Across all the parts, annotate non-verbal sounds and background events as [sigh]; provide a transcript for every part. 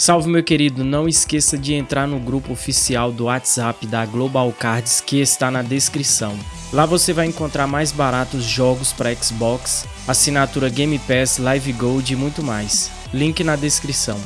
Salve meu querido, não esqueça de entrar no grupo oficial do WhatsApp da Global Cards que está na descrição. Lá você vai encontrar mais baratos jogos para Xbox, assinatura Game Pass, Live Gold e muito mais. Link na descrição.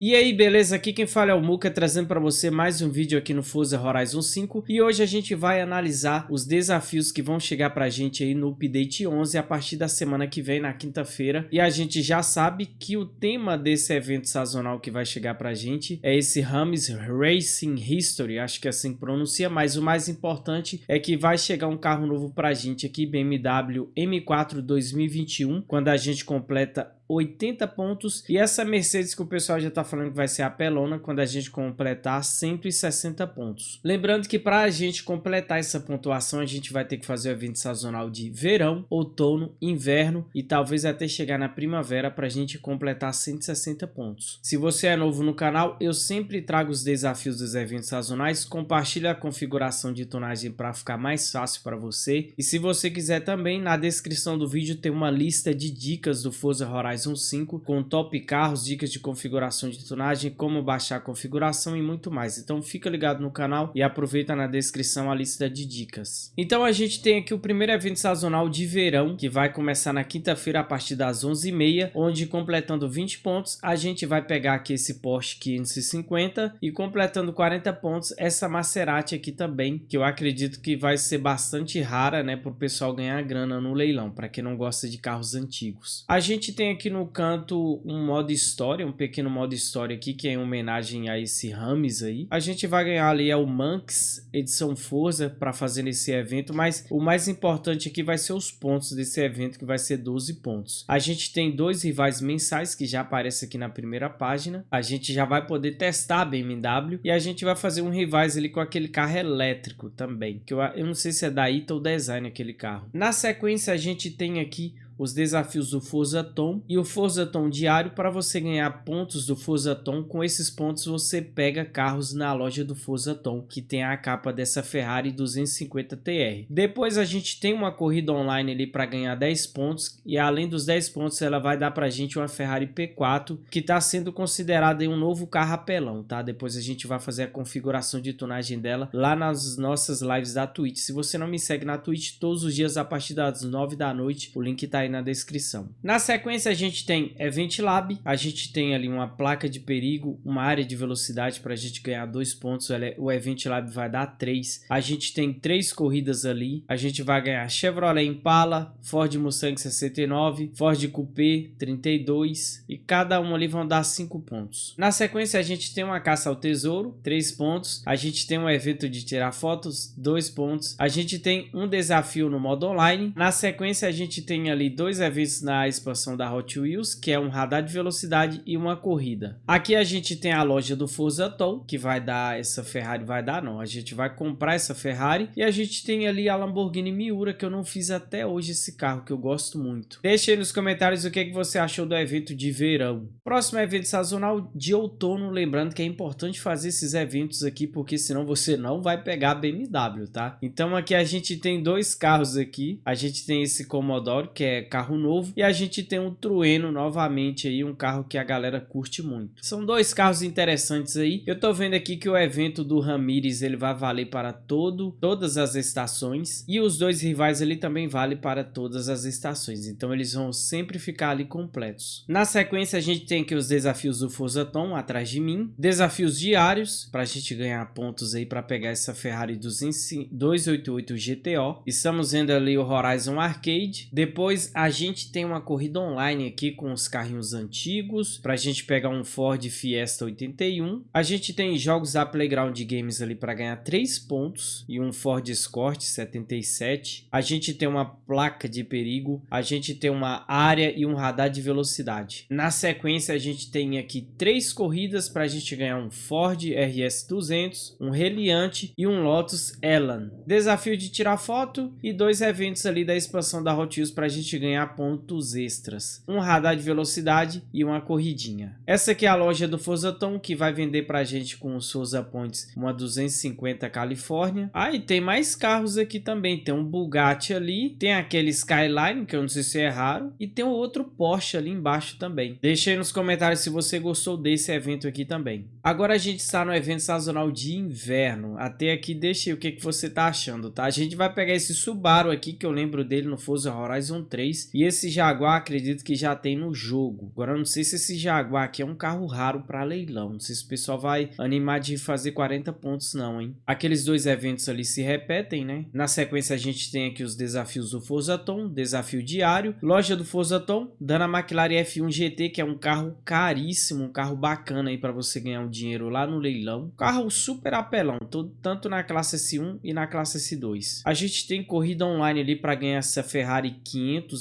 E aí, beleza? Aqui quem fala é o Muka, trazendo para você mais um vídeo aqui no Forza Horizon 5 e hoje a gente vai analisar os desafios que vão chegar pra gente aí no Update 11 a partir da semana que vem, na quinta-feira. E a gente já sabe que o tema desse evento sazonal que vai chegar pra gente é esse Rames Racing History, acho que é assim que pronuncia, mas o mais importante é que vai chegar um carro novo pra gente aqui, BMW M4 2021, quando a gente completa 80 pontos. E essa Mercedes que o pessoal já está falando que vai ser a pelona quando a gente completar 160 pontos. Lembrando que para a gente completar essa pontuação, a gente vai ter que fazer o evento sazonal de verão, outono, inverno e talvez até chegar na primavera para a gente completar 160 pontos. Se você é novo no canal, eu sempre trago os desafios dos eventos sazonais, compartilhe a configuração de tonagem para ficar mais fácil para você. E se você quiser também, na descrição do vídeo tem uma lista de dicas do Forza Horizon Horizon 5 com top carros, dicas de configuração de tunagem, como baixar a configuração e muito mais. Então fica ligado no canal e aproveita na descrição a lista de dicas. Então a gente tem aqui o primeiro evento sazonal de verão, que vai começar na quinta-feira a partir das 11h30, onde completando 20 pontos, a gente vai pegar aqui esse Porsche 550 e completando 40 pontos, essa Maserati aqui também, que eu acredito que vai ser bastante rara, né, para o pessoal ganhar grana no leilão, para quem não gosta de carros antigos. A gente tem aqui aqui no canto um modo história, um pequeno modo história aqui, que é em homenagem a esse Rames aí. A gente vai ganhar ali é o Manx edição Forza para fazer nesse evento, mas o mais importante aqui vai ser os pontos desse evento, que vai ser 12 pontos. A gente tem dois rivais mensais que já aparece aqui na primeira página. A gente já vai poder testar a BMW e a gente vai fazer um rivais ali com aquele carro elétrico também, que eu, eu não sei se é da Ita ou Design aquele carro. Na sequência a gente tem aqui os desafios do Forza Tom e o Forza Tom diário para você ganhar pontos do Forza Tom. Com esses pontos você pega carros na loja do Forza Tom, que tem a capa dessa Ferrari 250 TR. Depois a gente tem uma corrida online ali para ganhar 10 pontos e além dos 10 pontos ela vai dar para a gente uma Ferrari P4 que está sendo considerada um novo carro apelão, tá? Depois a gente vai fazer a configuração de tunagem dela lá nas nossas lives da Twitch. Se você não me segue na Twitch todos os dias a partir das 9 da noite, o link está aí aí na descrição. Na sequência a gente tem Event Lab, a gente tem ali uma placa de perigo, uma área de velocidade para a gente ganhar dois pontos, o Event Lab vai dar três. A gente tem três corridas ali, a gente vai ganhar Chevrolet Impala, Ford Mustang 69, Ford Coupé 32 e cada um ali vão dar cinco pontos. Na sequência a gente tem uma caça ao tesouro, três pontos. A gente tem um evento de tirar fotos, dois pontos. A gente tem um desafio no modo online. Na sequência a gente tem ali dois eventos na expansão da Hot Wheels, que é um radar de velocidade e uma corrida. Aqui a gente tem a loja do Forza Toll, que vai dar essa Ferrari, vai dar não, a gente vai comprar essa Ferrari e a gente tem ali a Lamborghini Miura, que eu não fiz até hoje esse carro, que eu gosto muito. Deixe aí nos comentários o que, que você achou do evento de verão. Próximo evento sazonal de outono, lembrando que é importante fazer esses eventos aqui, porque senão você não vai pegar a BMW, tá? Então aqui a gente tem dois carros aqui, a gente tem esse Commodore, que é carro novo. E a gente tem um Trueno novamente aí, um carro que a galera curte muito. São dois carros interessantes aí. Eu tô vendo aqui que o evento do Ramires ele vai valer para todo, todas as estações. E os dois rivais ele também vale para todas as estações. Então eles vão sempre ficar ali completos. Na sequência a gente tem aqui os desafios do Forza Tom atrás de mim. Desafios diários para a gente ganhar pontos aí para pegar essa Ferrari 288 GTO. Estamos vendo ali o Horizon Arcade. Depois a gente tem uma corrida online aqui com os carrinhos antigos, para a gente pegar um Ford Fiesta 81. A gente tem jogos da Playground Games ali para ganhar 3 pontos e um Ford Escort 77. A gente tem uma placa de perigo, a gente tem uma área e um radar de velocidade. Na sequência a gente tem aqui três corridas para a gente ganhar um Ford RS 200, um Reliante e um Lotus Elan. Desafio de tirar foto e dois eventos ali da expansão da Hot Wheels para a gente ganhar pontos extras. Um radar de velocidade e uma corridinha. Essa aqui é a loja do Forza Tom, que vai vender pra gente com os Forza Points uma 250 Califórnia. Ah, e tem mais carros aqui também. Tem um Bugatti ali, tem aquele Skyline, que eu não sei se é raro, e tem um outro Porsche ali embaixo também. Deixa aí nos comentários se você gostou desse evento aqui também. Agora a gente está no evento sazonal de inverno. Até aqui deixa aí o que, que você tá achando, tá? A gente vai pegar esse Subaru aqui, que eu lembro dele no Forza Horizon 3. E esse Jaguar acredito que já tem no jogo. Agora não sei se esse Jaguar aqui é um carro raro para leilão. Não sei se o pessoal vai animar de fazer 40 pontos não, hein? Aqueles dois eventos ali se repetem, né? Na sequência a gente tem aqui os desafios do Forza Tom, desafio diário, loja do Forza Tom, dando a McLaren F1 GT, que é um carro caríssimo, um carro bacana aí para você ganhar um dinheiro lá no leilão. Carro super apelão, tanto na classe S1 e na classe S2. A gente tem corrida online ali para ganhar essa Ferrari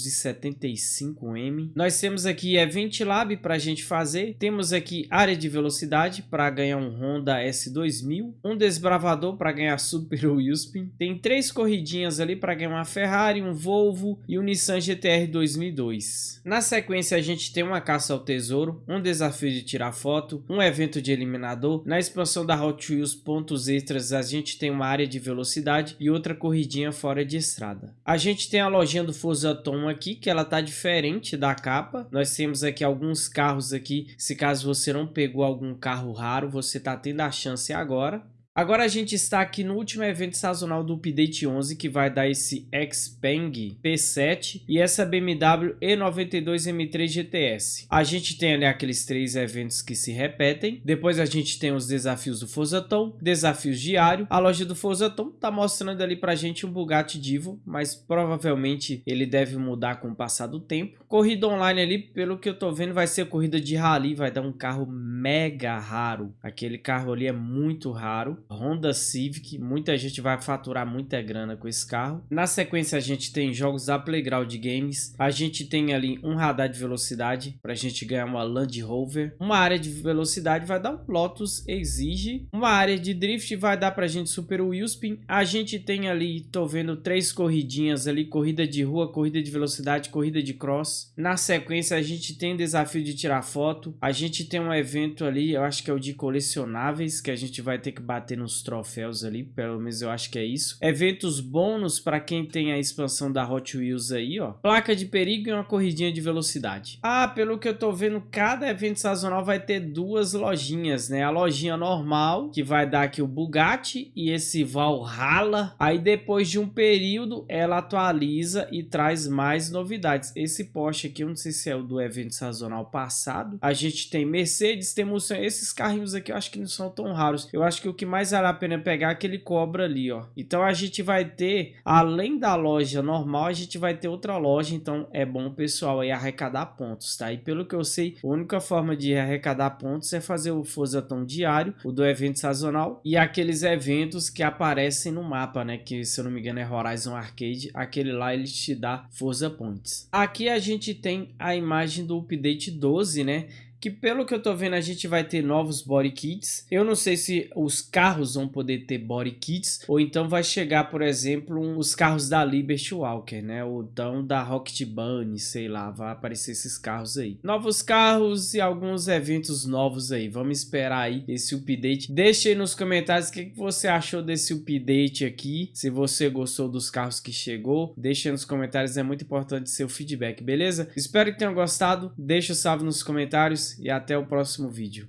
575M. Nós temos aqui Event Lab para a gente fazer. Temos aqui área de velocidade para ganhar um Honda S2000. Um desbravador para ganhar Super [laughs] Wilspin. Tem três corridinhas ali para ganhar uma Ferrari, um Volvo e um Nissan GTR 2002. Na sequência a gente tem uma caça ao tesouro, um desafio de tirar foto, um evento de eliminador. Na expansão da Hot Wheels pontos extras a gente tem uma área de velocidade e outra corridinha fora de estrada. A gente tem a lojinha do Forza Tom aqui, que ela tá diferente da capa. Nós temos aqui alguns carros aqui, se caso você não pegou algum carro raro, você tá tendo a chance agora. Agora a gente está aqui no último evento sazonal do Update 11, que vai dar esse Xpeng P7 e essa BMW E92 M3 GTS. A gente tem ali aqueles três eventos que se repetem. Depois a gente tem os desafios do Forza Tom, desafios diário. A loja do Forza Tom tá mostrando ali pra gente um Bugatti Divo, mas provavelmente ele deve mudar com o passar do tempo. Corrida online ali, pelo que eu tô vendo, vai ser corrida de rally, vai dar um carro mega raro. Aquele carro ali é muito raro. Honda Civic, muita gente vai faturar muita grana com esse carro. Na sequência a gente tem jogos da Playground Games, a gente tem ali um radar de velocidade para a gente ganhar uma Land Rover, uma área de velocidade vai dar um Lotus Exige, uma área de drift vai dar para a gente Super Wheelspin, a gente tem ali, tô vendo três corridinhas ali, corrida de rua, corrida de velocidade, corrida de cross. Na sequência a gente tem desafio de tirar foto, a gente tem um evento ali, eu acho que é o de colecionáveis, que a gente vai ter que bater nos troféus ali, pelo menos eu acho que é isso. Eventos bônus para quem tem a expansão da Hot Wheels aí, ó. Placa de perigo e uma corridinha de velocidade. Ah, pelo que eu tô vendo, cada evento sazonal vai ter duas lojinhas, né? A lojinha normal, que vai dar aqui o Bugatti e esse Valhalla. Aí depois de um período, ela atualiza e traz mais novidades. Esse Porsche aqui, eu não sei se é o do evento sazonal passado. A gente tem Mercedes, temos esses carrinhos aqui, eu acho que não são tão raros. Eu acho que o que mais mais vale a pena pegar aquele cobra ali, ó. Então a gente vai ter, além da loja normal, a gente vai ter outra loja, então é bom pessoal aí arrecadar pontos, tá? E pelo que eu sei, a única forma de arrecadar pontos é fazer o Forzaton diário, o do evento sazonal e aqueles eventos que aparecem no mapa, né? Que se eu não me engano é Horizon Arcade, aquele lá ele te dá Forza Points. Aqui a gente tem a imagem do update 12, né? Que pelo que eu tô vendo a gente vai ter novos body kits. Eu não sei se os carros vão poder ter body kits ou então vai chegar, por exemplo, um, os carros da Liberty Walker, né? Ou então da Rocket Bunny, sei lá, vai aparecer esses carros aí. Novos carros e alguns eventos novos aí. Vamos esperar aí esse update. Deixe aí nos comentários o que, que você achou desse update aqui. Se você gostou dos carros que chegou, deixe aí nos comentários, é muito importante seu feedback, beleza? Espero que tenham gostado. Deixa o salve nos comentários e até o próximo vídeo.